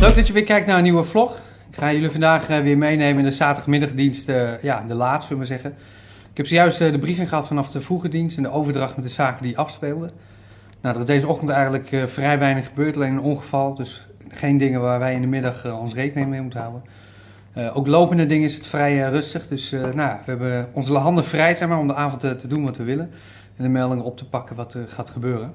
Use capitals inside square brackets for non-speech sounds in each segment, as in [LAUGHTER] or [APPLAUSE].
Leuk dat je weer kijkt naar een nieuwe vlog. Ik ga jullie vandaag eh, weer meenemen in de zaterdagmiddagdienst, eh, ja, de laat, zullen we zeggen. Ik heb zojuist eh, de briefing gehad vanaf de vroege dienst en de overdracht met de zaken die afspeelden. Nou, er is deze ochtend eigenlijk vrij weinig gebeurd, alleen een ongeval. Dus geen dingen waar wij in de middag ons rekening mee moeten houden. Ook lopende dingen is het vrij rustig. Dus nou, we hebben onze handen vrij zeg maar, om de avond te doen wat we willen. En de meldingen op te pakken wat er gaat gebeuren.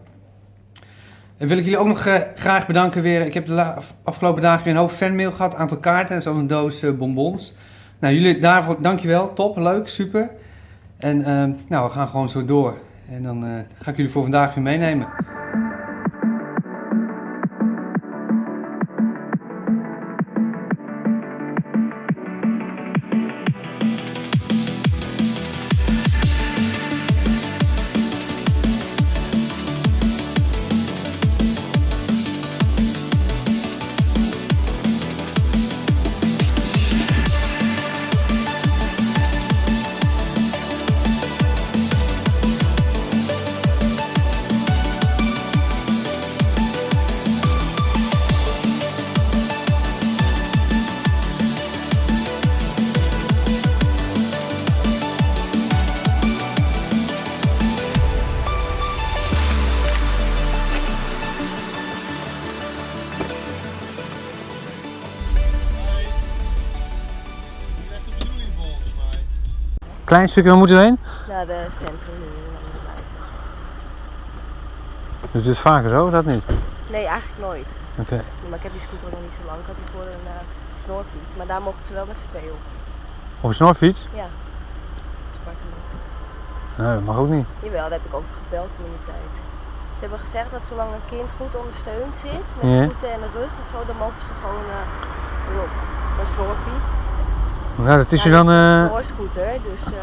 En wil ik jullie ook nog eh, graag bedanken weer. Ik heb de afgelopen dagen weer een hoop fanmail gehad. Een aantal kaarten en zo'n doos eh, bonbons. Nou, jullie daarvoor dankjewel. Top, leuk, super. En eh, nou, we gaan gewoon zo door. En dan ga ik jullie voor vandaag weer meenemen. Klein stukje, waar moeten we heen? Naar de centrum nu naar buiten. Dus dit is vaker zo, of dat niet? Nee, eigenlijk nooit. Oké. Maar ik heb die scooter nog niet zo lang. Ik had die voor een uh, snorfiets. Maar daar mochten ze wel met z'n tweeën op. Op een snorfiets? Ja. Spartement. Nee, dat mag ook niet. Jawel, daar heb ik over gebeld toen in de tijd. Ze hebben gezegd dat zolang een kind goed ondersteund zit, met de voeten en de rug en zo, dan mogen ze gewoon uh, erop. Een snorfiets. Nou, dat is Ja, u dan, een eh, dus... eh,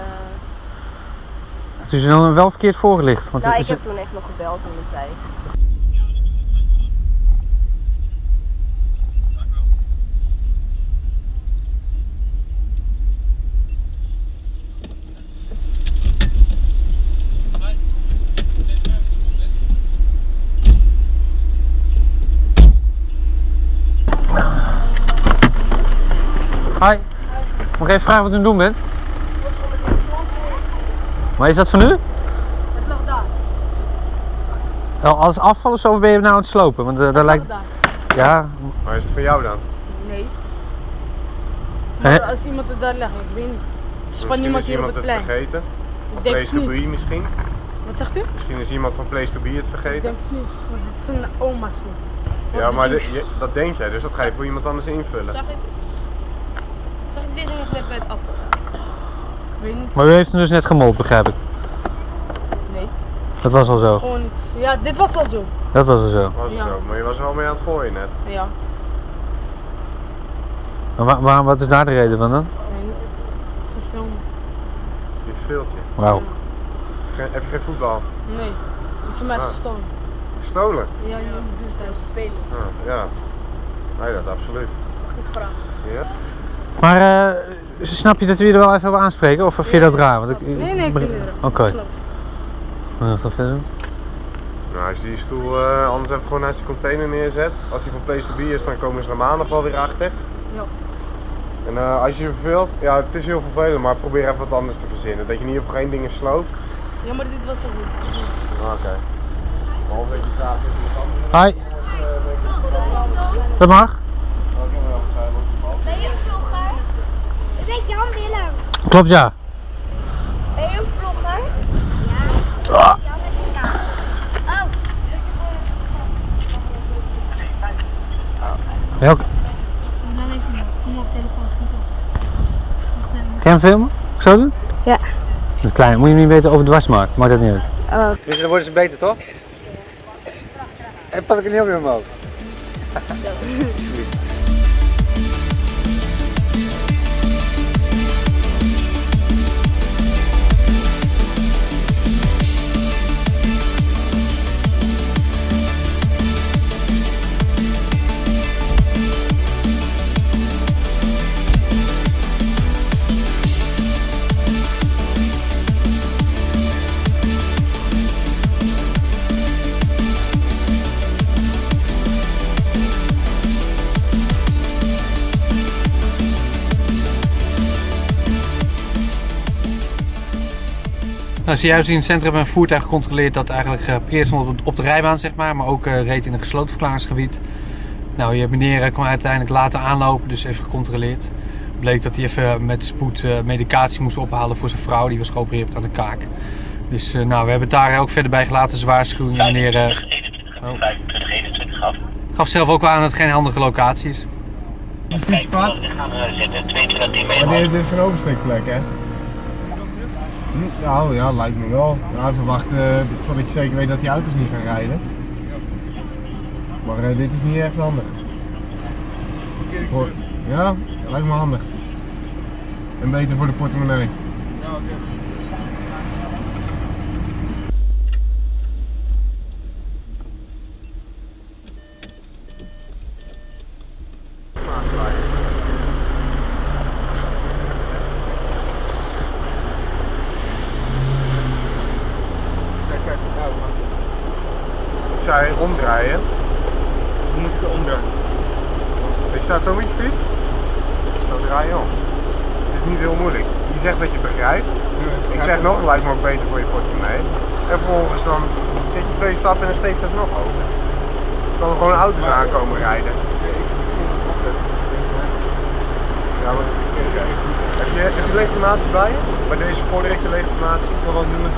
dat is u dan wel verkeerd voorgelicht. Want nou, het ik heb toen echt nog gebeld in de tijd. Hi. Mag ik even vragen wat u aan het doen bent? Maar is dat van u? Het lag daar. Oh, Als afval of zo of ben je nou aan het slopen? Want eh, daar lijkt... daar. Ja, Maar is het voor jou dan? Nee. Hè? als iemand het daar legt, ik weet niet. Het is van Misschien niemand is hier op iemand het het vergeten. Ik Place to be misschien. Wat zegt u? Misschien is iemand van Place to be het Ik vergeten. denk niet. Want dit is een oma stoel. Ja, maar de- je- dat denk jij, dus dat ga je voor iemand anders invullen. Het weet niet. maar u heeft hem dus net gemold, begrijp ik. Nee. Dat was al zo. Gewoon niet. Ja, dit was al zo. Dat was al zo. Was Ja. zo, maar je was er wel mee aan het gooien net. Ja. Maar wa- waar- wat is daar de reden van dan? Nee. Verfilmen. Je verveelt je. Wauw. Heb je geen voetbal? Nee. Voor mij is Ah. gestolen. Gestolen? Ja, ja. Dit is spelen. Ah, ja. Nee, dat absoluut. Dat is vraag. Ja? Maar eh, snap je dat we je er wel even op aanspreken? Of vind je dat raar? Want ik, Nee, nee, ik vind. Oké. Snap. Wat nog verder doen? Nou, als je die stoel eh, anders even gewoon naast die container neerzet. Als die van Place to be is, dan komen ze er maandag wel weer achter. Ja. En eh, als je je verveelt, ja, het is heel vervelend, maar probeer even wat anders te verzinnen. Dat je in ieder geval geen dingen sloopt. Ja, maar dit was al goed. Ah, Oké. Behalve dat je staat andere. Hi. Dat mag? Ben je een vlogger? Ik ben Jan Willem. Klopt ja. Ben je een vlogger? Ja. Oh. Is hij. Kom op, telefoon schiet op. Hem filmen? Ik zo doen? Ja. Dat klein. Moet je hem niet weten over dwars maken. Maakt dat niet uit. Oh. Dus dan worden ze beter toch? En pas ik er niet op in mijn hoofd. [LAUGHS] Nou, zojuist in het centrum een voertuig gecontroleerd dat eigenlijk geparkeerd stond op, de rijbaan, zeg maar, maar ook eh, reed in een gesloten verklaringsgebied. Nou, je meneer eh, kwam uiteindelijk later aanlopen, dus even gecontroleerd. Bleek dat hij even met spoed eh, medicatie moest ophalen voor zijn vrouw, die was geopereerd aan de kaak. Dus eh, nou, we hebben het daar ook verder bij gelaten, zijn waarschuwing. Meneer eh, 25, 21 gaf. gaf zelf ook aan dat het geen handige locatie is. Een fietspad? We gaan eh, zitten, 22 10 Maar meter. dit is geen oversteekplek, hè? Nou ja, lijkt me wel. Ja, verwacht uh, totdat je zeker weet dat die auto's niet gaan rijden. Maar eh, dit is niet echt handig. Voor, ja, lijkt me handig. En beter voor de portemonnee. Ik zei Hoe moet ik er omdraaien? Je staat zo met je fiets. Zo draai je om. Het is niet heel moeilijk. Je zegt dat je het begrijpt. Ik zeg nog, het lijkt me ook beter voor je portemonnee. En vervolgens dan zet je twee stappen en dan steekt dat nog over. Dan er gewoon auto's aankomen rijden. Ja, maar, heb, je, heb je legitimatie bij je? Bij deze voorlichte legitimatie? Wat was nummer?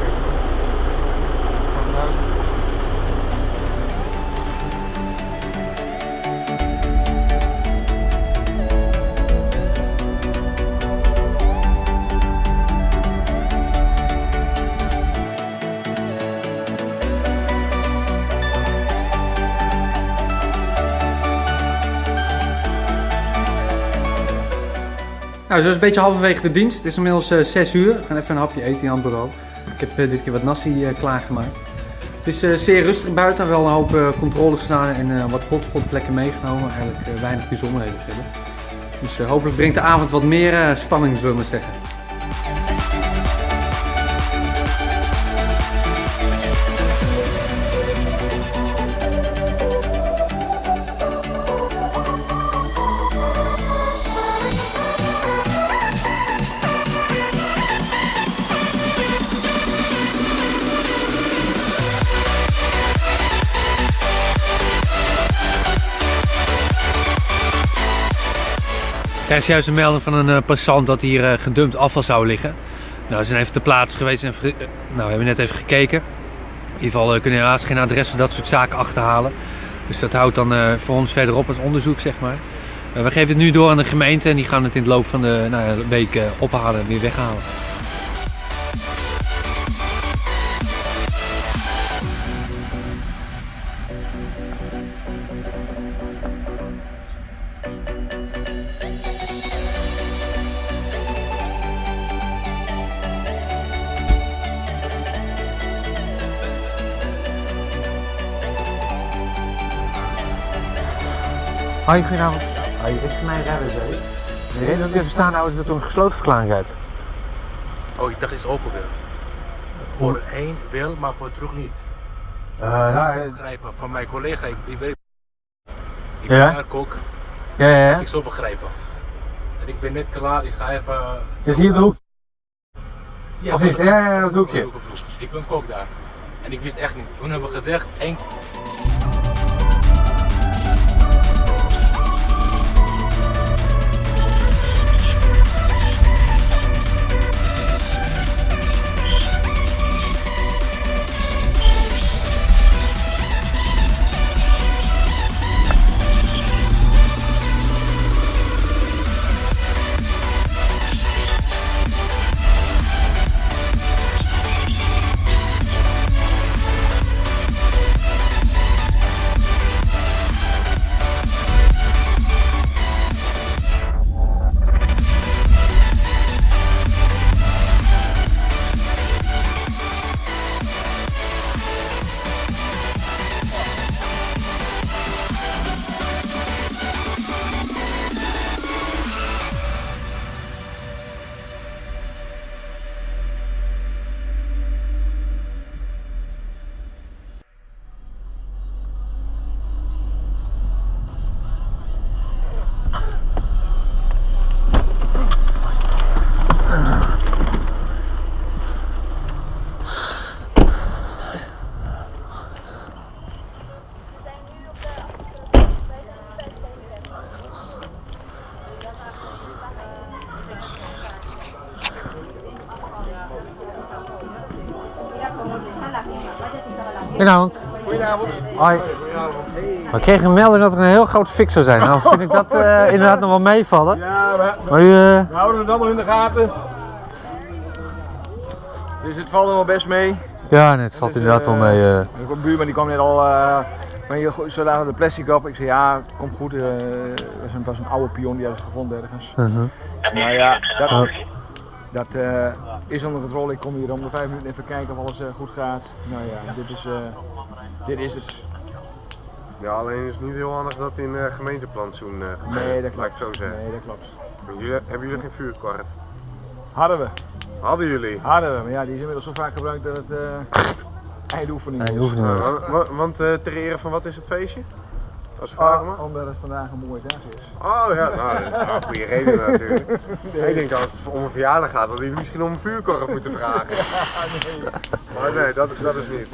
Nou, zo is een beetje halverwege de dienst. Het is inmiddels eh 6 uur. We gaan even een hapje eten aan het bureau. Ik heb eh, dit keer wat nasi eh, klaargemaakt. Het is eh, zeer rustig buiten, wel een hoop eh, controles gedaan en eh, wat hotspotplekken meegenomen. Eigenlijk eh, weinig bijzonderheden verder. Dus eh, hopelijk brengt de avond wat meer eh, spanning, zullen we maar zeggen. Er is juist een melding van een eh, passant dat hier eh, gedumpt afval zou liggen. Nou, we zijn even ter plaatse geweest en eh, nou, we hebben net even gekeken. In ieder geval kunnen we helaas geen adres voor dat soort zaken achterhalen. Dus dat houdt dan voor ons verderop als onderzoek, zeg maar. We geven het nu door aan de gemeente en die gaan het in de loop van de nou, week ophalen en weer weghalen. Hoi, goedenavond. Hoi, is voor mij rijden, De reden dat ik even staan houden is dat er een gesloten verklaring uit. Oh, ik dacht is open weer. Voor één wel, maar voor terug niet. Uh, ja, Ik begrijpen. Van mijn collega, ik, ik werk. Ik Ja? ben daar kok, ja, ja. ik zal begrijpen. En ik ben net klaar, ik ga even. Dus hier op de hoek. Ja, Of niet? Ja, ja, het hoekje. Ik ben kok daar. En ik wist echt niet. Toen hebben we gezegd, één. Goedenavond. Goedenavond. Hoi. We kregen een melding dat er een heel groot fik zou zijn. Nou vind ik dat eh, [LAUGHS] inderdaad nog wel meevallen. Ja, we, Maar eh, we houden het allemaal in de gaten. Dus het valt er wel best mee. ja, nee, het valt Dus, inderdaad wel eh, mee. De buurman die kwam net al, maar je de plastic op. Ik zei ja, komt goed. Het was, een, was een oude pion die hadden ze gevonden ergens. Mhm. Maar ja, dat. Dat eh, is onder controle. Ik kom hier om de vijf minuten even kijken of alles eh, goed gaat. Nou ja, dit is, eh, dit is het. Ja, alleen is het niet heel handig dat in uh, gemeenteplantsoen uh, Nee, dat klopt. zo zeggen. Nee, dat klopt. Jullie, hebben jullie geen vuurkorf? Hadden we. Hadden jullie? Hadden we, maar ja, die is inmiddels zo vaak gebruikt dat het uh, eindoefening is. Eindoefening. Uh, want want uh, ter ere van wat is het feestje? Vragen Oh, omdat het vandaag een mooie dag is. Oh ja, nou, [LAUGHS] nou goede reden natuurlijk. nee. Ik denk als het om een verjaardag gaat, dat jullie misschien om een vuurkorf moeten vragen. [LAUGHS] nee. Maar nee, dat, dat is niet.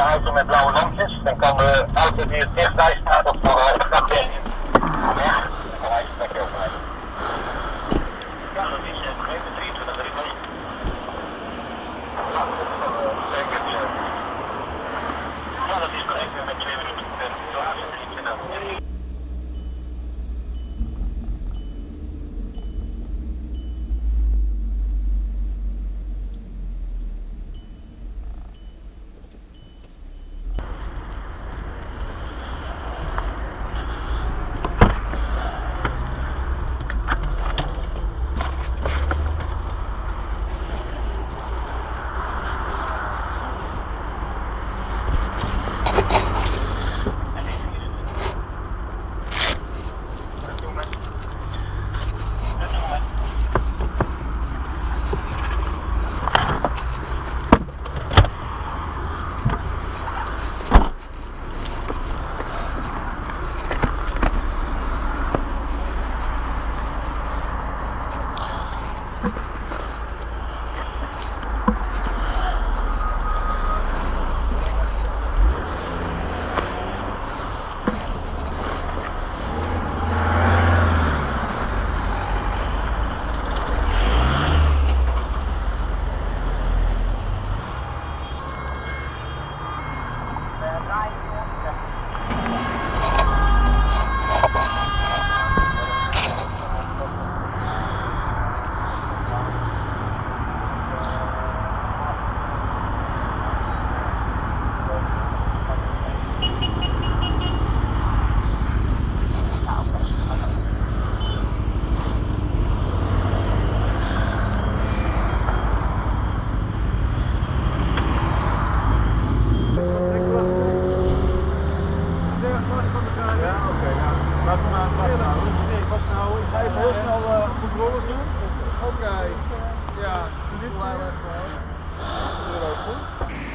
Auto met blauwe lampjes. Dan kan de auto die het dichtbij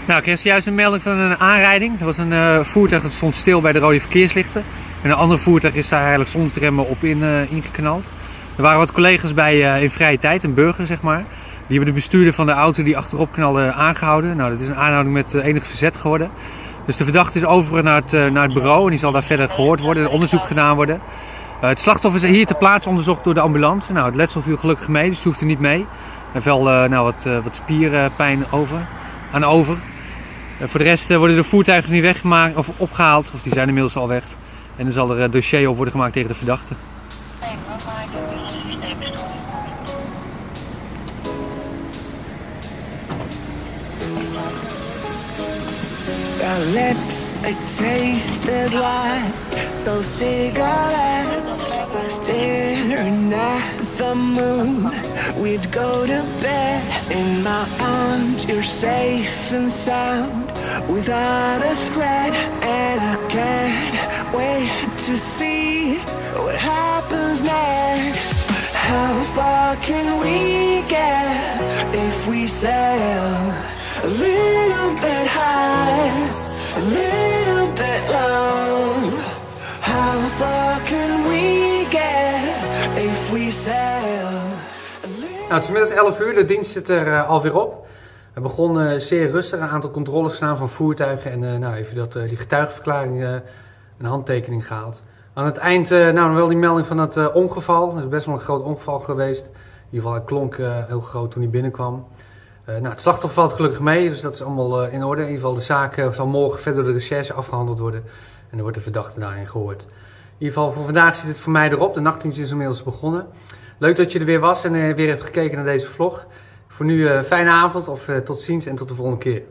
Nou, ik kreeg juist een melding van een aanrijding. Er was een eh, voertuig dat stond stil bij de rode verkeerslichten. En een ander voertuig is daar eigenlijk zonder remmen op in, eh, ingeknald. Er waren wat collega's bij eh, in vrije tijd, een burger zeg maar. Die hebben de bestuurder van de auto die achterop knalde aangehouden. Nou, dat is een aanhouding met enig verzet geworden. Dus de verdachte is overgebracht naar het, naar het bureau en die zal daar verder gehoord worden en onderzoek gedaan worden. Het slachtoffer is hier ter plaatse onderzocht door de ambulance. Nou, het letsel viel gelukkig mee, dus hoeft er niet mee. Er wel eh, nou, wat, wat spierpijn over, aan over. Eh, voor de rest eh, worden de voertuigen niet weggemaakt of opgehaald, of die zijn inmiddels al weg. En dan zal er een dossier op worden gemaakt tegen de verdachte. Like those. Staring at the moon, we'd go to bed in my arms. You're safe and sound without a threat, and I can't wait to see what happens next. How far can we get if we sail a little bit high, a little bit low? How far can we get if we sail? Nou, het is inmiddels 11 uur, de dienst zit er eh, alweer op. We begonnen zeer rustig, een aantal controles gedaan van voertuigen en eh, nou, even dat, eh, die getuigenverklaring eh, een handtekening gehaald. Aan het eind, eh, nou, wel die melding van het eh, ongeval. Het is best wel een groot ongeval geweest. In ieder geval, het klonk eh, heel groot toen hij binnenkwam. Eh, nou, het slachtoffer valt gelukkig mee, dus dat is allemaal eh, in orde. In ieder geval, de zaak eh, zal morgen verder door de recherche afgehandeld worden. En er wordt de verdachte daarin gehoord. In ieder geval, voor vandaag zit het voor mij erop. De nachtdienst is inmiddels begonnen. Leuk dat je er weer was en eh, weer hebt gekeken naar deze vlog. Voor nu, eh, fijne avond of eh, tot ziens en tot de volgende keer.